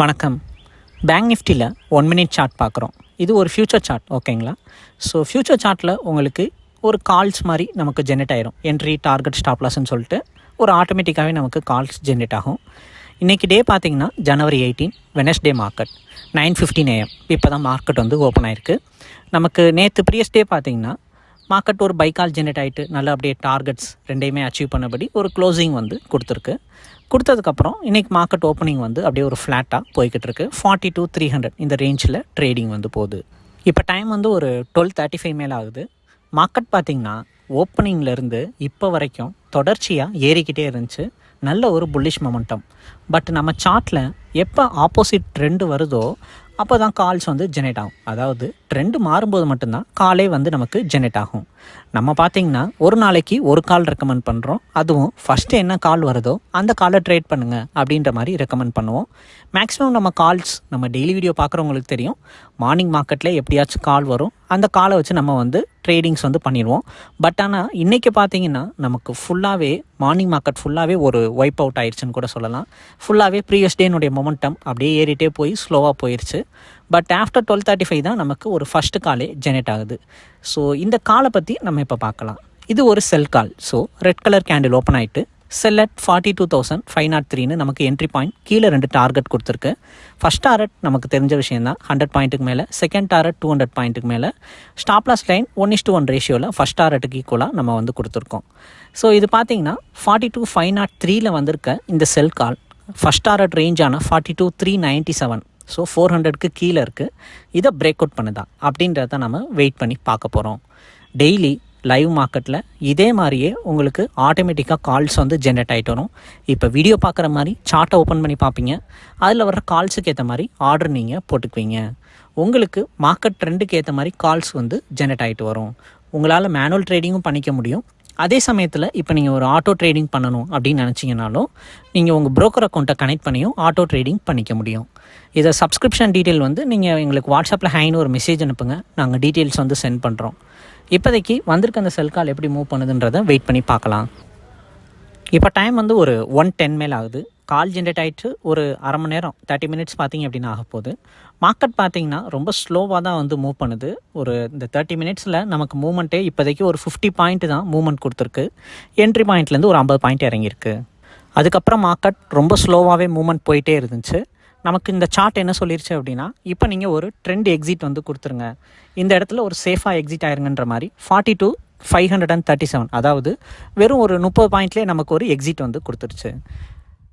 வணக்கம். பேங்க் நிஃப்டியில் one minute chart பார்க்குறோம். இது ஒரு ஃப்யூச்சர் சார்ட் ஓகேங்களா ஸோ ஃப்யூச்சர் சார்ட்டில் உங்களுக்கு ஒரு கால்ஸ் மாதிரி நமக்கு ஜென்ரேட் ஆயிரும். என்ட்ரி டார்கெட் ஸ்டாப்லாஸ்ன்னு சொல்லிட்டு ஒரு ஆட்டோமேட்டிக்காகவே நமக்கு கால்ஸ் ஜென்ரேட் ஆகும். இன்றைக்கி டே பார்த்திங்கன்னா January eighteen Wednesday market nine fifteen AM இப்போ தான் மார்க்கெட் வந்து ஓப்பன் ஆயிருக்கு. நமக்கு நேற்று ப்ரீயஸ் டே மார்க்கெட் ஒரு பைக்கால் ஜென்ரேட் ஆகிட்டு நல்ல அப்படியே டார்கெட்ஸ் ரெண்டையுமே அச்சீவ் பண்ணபடி ஒரு க்ளோசிங் வந்து கொடுத்துருக்கு. கொடுத்ததுக்கப்புறம் இன்றைக்கி மார்க்கெட் ஓப்பனிங் வந்து அப்படியே ஒரு ஃப்ளாட்டாக போய்கிட்டு இருக்கு. ஃபார்ட்டி டூ த்ரீ ஹண்ட்ரட் இந்த ரேஞ்சில் ட்ரேடிங் வந்து போகுது. இப்போ டைம் வந்து ஒரு டுவெல் தேர்ட்டி ஃபைவ் மேலே ஆகுது. மார்க்கெட் பார்த்திங்கன்னா ஓப்பனிங்லேருந்து இப்போ வரைக்கும் தொடர்ச்சியாக ஏறிக்கிட்டே இருந்துச்சு. நல்ல ஒரு புல்லிஷ் மொமெண்டம் பட் நம்ம சார்ட்டில் எப்போ ஆப்போசிட் ட்ரெண்டு வருதோ அப்போ தான் கால்ஸ் வந்து ஜெனரேட் ஆகும். அதாவது ட்ரெண்டு மாறும்போது மட்டும்தான் காலே வந்து நமக்கு ஜெனரேட் ஆகும். நம்ம பார்த்திங்கன்னா ஒரு நாளைக்கு ஒரு கால் ரெக்கமெண்ட் பண்ணுறோம் அதுவும் ஃபஸ்ட்டு என்ன கால் வருதோ அந்த காலை ட்ரேட் பண்ணுங்கள் அப்படின்ற மாதிரி ரெக்கமெண்ட் பண்ணுவோம். மேக்ஸிமம் நம்ம கால்ஸ் நம்ம டெய்லி வீடியோ பார்க்குறவங்களுக்கு தெரியும். மார்னிங் மார்க்கெட்டில் எப்படியாச்சும் கால் வரும். அந்த காலை வச்சு நம்ம வந்து ட்ரேடிங்ஸ் வந்து பண்ணிடுவோம். பட் ஆனால் இன்றைக்கி பார்த்தீங்கன்னா நமக்கு ஃபுல்லாகவே மார்னிங் மார்க்கெட் ஃபுல்லாகவே ஒரு ஒய்ப் அவுட் ஆயிடுச்சுன்னு கூட சொல்லலாம். ஃபுல்லாகவே ப்ரீவியஸ் டேனுடைய மொமெண்டம் அப்படியே ஏறிட்டே போய் ஸ்லோவாக போயிடுச்சு but after twelve thirty five தான் நமக்கு ஒரு ஃபஸ்ட்டு காலே ஜெனரேட் ஆகுது. ஸோ இந்த காலை பற்றி நம்ம இப்போ பார்க்கலாம். இது ஒரு sell call so red colour candle open ஆகிட்டு sell at forty two thousand five nought த்ரீன்னு நமக்கு என்ட்ரி பாயிண்ட் கீழே ரெண்டு டார்கெட் கொடுத்துருக்கு. ஃபஸ்ட் டாரட் நமக்கு தெரிஞ்ச விஷயம் தான் ஹண்ட்ரட் பாயிண்ட்டுக்கு மேலே. செகண்ட் டாரட் டூ ஹண்ட்ரட் பாயிண்ட்டுக்கு மேலே. Stop loss line one is two one ரேஷியோவில் ஃபஸ்ட் டாரட்டுக்கு ஈக்குவலாக நம்ம வந்து கொடுத்துருக்கோம். ஸோ இது பார்த்தீங்கன்னா ஃபார்ட்டி டூ ஃபைவ் நாட் த்ரீயில் வந்திருக்க இந்த sell call first target ரேஞ்சான forty two three ninety seven so four ஹண்ட்ரட்க்கு கீழே இருக்குது இதை பிரேக் அவுட் பண்ணுதா. அப்படின்றத நம்ம வெயிட் பண்ணி பார்க்க போகிறோம் டெய்லி லைவ் மார்க்கெட்டில் இதே மாதிரியே உங்களுக்கு ஆட்டோமேட்டிக்காக கால்ஸ் வந்து ஜென்ரேட் ஆகிட்டு வரும். இப்போ வீடியோ பார்க்குற மாதிரி சார்ட்டை ஓப்பன் பண்ணி பார்ப்பீங்க. அதில் வர கால்ஸுக்கு ஏற்ற மாதிரி ஆர்டர் நீங்கள் போட்டுக்குவீங்க. உங்களுக்கு மார்க்கெட் ட்ரெண்டுக்கு ஏற்ற மாதிரி கால்ஸ் வந்து ஜென்ரேட் ஆகிட்டு வரும். உங்களால் மேனுவல் ட்ரேடிங்கும் பண்ணிக்க முடியும். அதே சமயத்தில் இப்போ நீங்கள் ஒரு ஆட்டோ ட்ரேடிங் பண்ணணும் அப்படின்னு நினச்சிங்கனாலும் நீங்கள் உங்கள் ப்ரோக்கர் அக்கௌண்ட்டை கனெக்ட் பண்ணியும் ஆட்டோ ட்ரேடிங் பண்ணிக்க முடியும். இதை சப்ஸ்கிரிப்ஷன் டீட்டெயில் வந்து நீங்கள் எங்களுக்கு வாட்ஸ்அப்பில் ஹைன்னு ஒரு மெசேஜ் அனுப்புங்க. நாங்கள் டீட்டெயில்ஸ் வந்து சென்ட் பண்ணுறோம் இப்போதைக்கு வந்திருக்க அந்த செல் கால் எப்படி மூவ் பண்ணுதுன்றதை வெயிட் பண்ணி பார்க்கலாம். இப்போ டைம் வந்து ஒரு ஒன் டென் மேல் ஆகுது. கால் ஜென்ரேட் ஆகிட்டு ஒரு அரை மணி நேரம் தேர்ட்டி மினிட்ஸ் பார்த்தீங்க அப்படின்னு ஆக போகுது. மார்க்கெட் பார்த்தீங்கன்னா ரொம்ப ஸ்லோவாக தான் வந்து மூவ் பண்ணுது. ஒரு இந்த தேர்ட்டி மினிட்ஸில் நமக்கு மூவ்மெண்ட்டே இப்போதைக்கு ஒரு ஃபிஃப்டி பாயிண்ட் தான் மூவ்மெண்ட் கொடுத்துருக்கு. என்ட்ரி பாயிண்ட்லேருந்து ஒரு ஐம்பது பாயிண்ட் இறங்கியிருக்கு. அதுக்கப்புறம் மார்க்கெட் ரொம்ப ஸ்லோவாகவே மூவ்மெண்ட் போயிட்டே இருந்துச்சு. நமக்கு இந்த சார்ட் என்ன சொல்லிருச்சு அப்படின்னா இப்போ நீங்கள் ஒரு ட்ரெண்ட் எக்ஸிட் வந்து கொடுத்துருங்க. இந்த இடத்துல ஒரு சேஃபாக எக்ஸிட் ஆயிருங்கன்ற மாதிரி forty two five hundred and thirty seven அதாவது வெறும் ஒரு முப்பது பாயிண்ட்லேயே நமக்கு ஒரு எக்ஸிட் வந்து கொடுத்துருச்சு.